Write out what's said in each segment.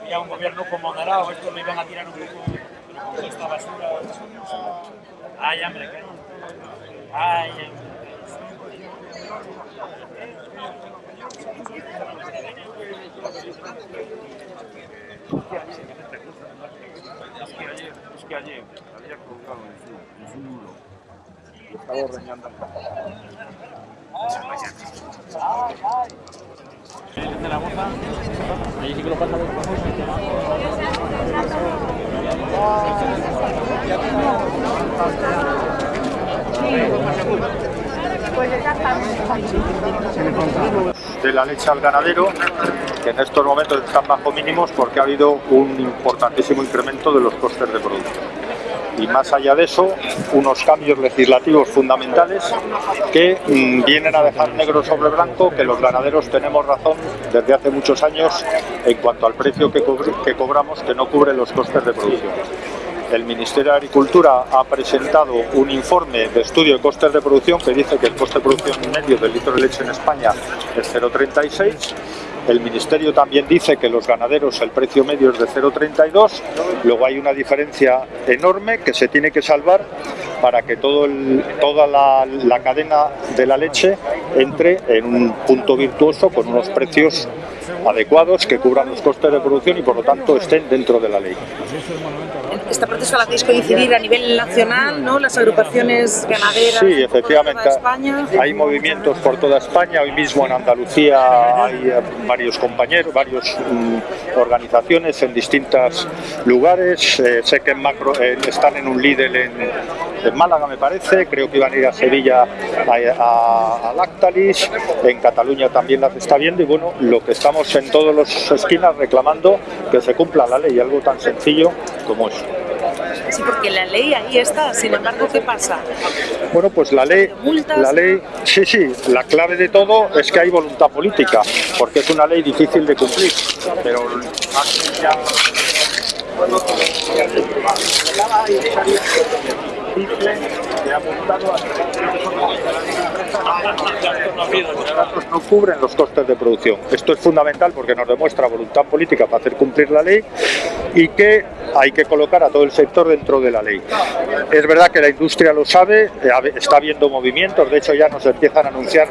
Había un gobierno como moderado, esto lo iban a tirar un poco esta basura. Ay, hambre, ¿qué? Ay, hambre. Ayer, había colgado en su, en su muro. Estaba ordeñando de la boza, ahí sí que lo pasa de la leche al ganadero, que en estos momentos están bajo mínimos porque ha habido un importantísimo incremento de los costes de producción. Y más allá de eso, unos cambios legislativos fundamentales que mm, vienen a dejar negro sobre blanco que los ganaderos tenemos razón desde hace muchos años en cuanto al precio que, que cobramos que no cubre los costes de producción. El Ministerio de Agricultura ha presentado un informe de estudio de costes de producción que dice que el coste de producción medio del litro de leche en España es 0,36. El Ministerio también dice que los ganaderos el precio medio es de 0,32. Luego hay una diferencia enorme que se tiene que salvar para que toda la cadena de la leche entre en un punto virtuoso con unos precios adecuados que cubran los costes de producción y por lo tanto estén dentro de la ley. Este proceso lo hacéis coincidir a nivel nacional, ¿no? Las agrupaciones ganaderas. Sí, efectivamente. toda España. Hay movimientos por toda España. Hoy mismo en Andalucía hay eh, varios compañeros, varias organizaciones en distintos lugares. Eh, sé que en macro, eh, están en un líder en, en Málaga, me parece. Creo que iban a ir a Sevilla a, a- a Lactalis. En Cataluña también las está viendo. Y bueno, lo que estamos en todas las esquinas reclamando que se cumpla la ley, algo tan sencillo como eso. Sí, porque la ley ahí está. Sin embargo, ¿qué pasa? Bueno, pues la ley, la ley, sí, sí, la clave de todo es que hay voluntad política, porque es una ley difícil de cumplir, pero ya que ha apuntado a no cubren los costes de producción. Esto es fundamental porque nos demuestra voluntad política para hacer cumplir la ley y que hay que colocar a todo el sector dentro de la ley. Es verdad que la industria lo sabe, eh, está viendo movimientos, de hecho ya nos empiezan a anunciar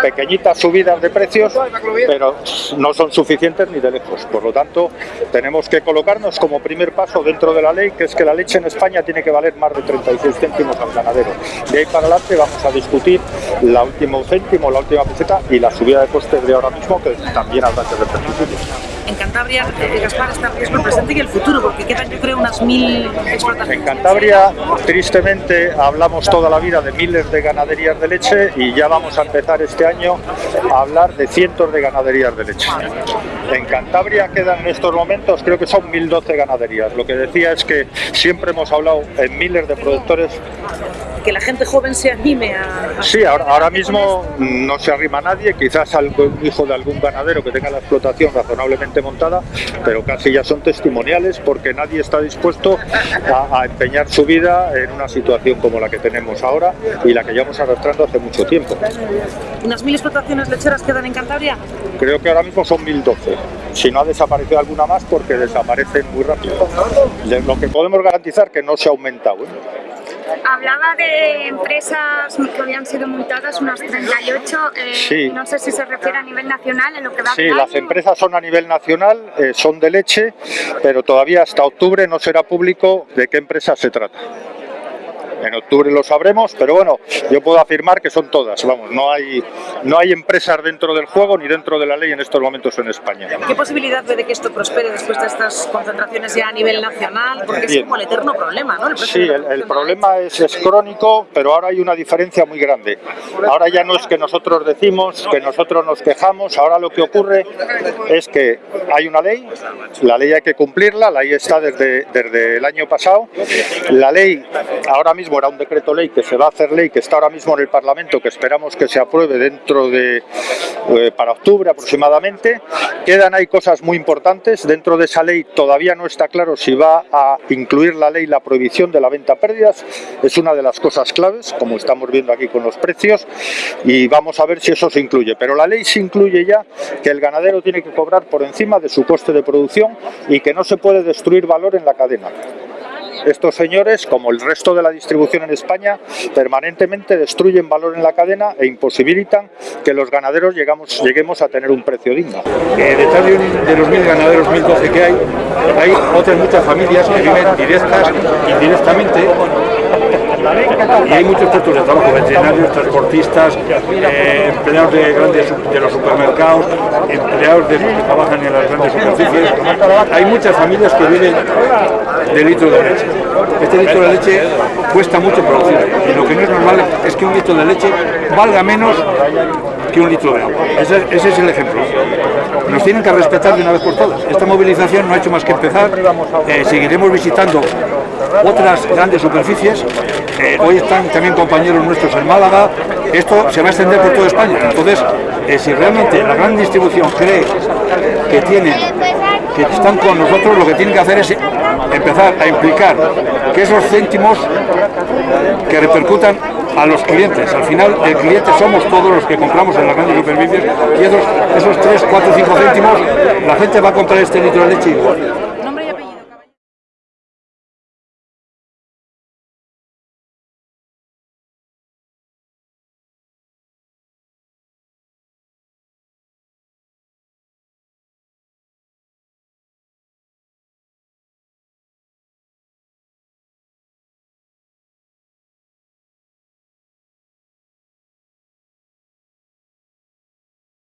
pequeñitas subidas de precios, pero no son suficientes ni de lejos. Por lo tanto, tenemos que colocarnos como primer paso dentro de la ley, que es que la leche en España tiene que valer más de 36 céntimos al ganadero. De ahí para adelante vamos a discutir la última céntimo, la última peseta y la subida de costes de ahora mismo, que también habrá que repercutir. En Cantabria, Gaspar, está en riesgo el presente y el futuro, porque quedan, yo creo, unas mil explotaciones. En Cantabria, tristemente, hablamos toda la vida de miles de ganaderías de leche y ya vamos a empezar este año a hablar de cientos de ganaderías de leche. En Cantabria quedan en estos momentos, creo que son 1012 ganaderías. Lo que decía es que siempre hemos hablado en miles de productores. Que la gente joven se anime a... a- Sí, ahora, ahora mismo no se arrima nadie, quizás algún hijo de algún ganadero que tenga la explotación razonablemente montada, pero casi ya son testimoniales porque nadie está dispuesto a, a empeñar su vida en una situación como la que tenemos ahora y la que llevamos arrastrando hace mucho tiempo. ¿Unas mil explotaciones lecheras quedan en Cantabria? Creo que ahora mismo son 1012. Si no ha desaparecido alguna más, porque desaparecen muy rápido. De lo que podemos garantizar que no se ha aumentado. ¿eh? Hablaba de empresas que habían sido multadas, unas 38. eh, Sí. No sé si se refiere a nivel nacional en lo que va Sí, las empresas son a nivel nacional, eh, son de leche, pero todavía hasta octubre no será público de qué empresa se trata. En octubre lo sabremos, pero bueno, yo puedo afirmar que son todas. Vamos, no hay, no hay empresas dentro del juego ni dentro de la ley en estos momentos en España. ¿Qué posibilidad ve de que esto prospere después de estas concentraciones ya a nivel nacional? Porque es Bien. como el eterno problema, ¿no? El Sí, el, el problema es, es crónico, pero ahora hay una diferencia muy grande. Ahora ya no es que nosotros decimos, que nosotros nos quejamos, ahora lo que ocurre es que hay una ley, la ley hay que cumplirla, la ley está desde, desde el año pasado, la ley ahora mismo mismo era un decreto ley que se va a hacer ley, que está ahora mismo en el Parlamento, que esperamos que se apruebe dentro de, eh, para octubre aproximadamente. Quedan ahí cosas muy importantes, dentro de esa ley todavía no está claro si va a incluir la ley la prohibición de la venta a pérdidas, es una de las cosas claves, como estamos viendo aquí con los precios, y vamos a ver si eso se incluye. Pero la ley se incluye ya que el ganadero tiene que cobrar por encima de su coste de producción y que no se puede destruir valor en la cadena. Estos señores, como el resto de la distribución en España, permanentemente destruyen valor en la cadena e imposibilitan que los ganaderos llegamos, lleguemos a tener un precio digno. Eh, detrás de los mil ganaderos, 1012 que hay, hay otras muchas familias que viven directas, indirectamente, y hay muchos puestos de trabajo, veterinarios, transportistas, eh, empleados de, grandes, de los supermercados, empleados de, que trabajan en las grandes superficies. Hay muchas familias que viven de litro de leche. Este litro de leche cuesta mucho producir y lo que no es normal es que un litro de leche valga menos que un litro de agua. Ese, ese es el ejemplo. Nos tienen que respetar de una vez por todas. Esta movilización no ha hecho más que empezar. Eh, seguiremos visitando otras grandes superficies. Eh, hoy están también compañeros nuestros en Málaga. Esto se va a extender por toda España. Entonces, eh, si realmente la gran distribución cree que tienen, que están con nosotros, lo que tienen que hacer es empezar a implicar que esos céntimos que repercutan a los clientes. Al final, el cliente somos todos los que compramos en las grandes superficies y esos, esos 3, 4, 5 céntimos, la gente va a comprar este litro de leche igual.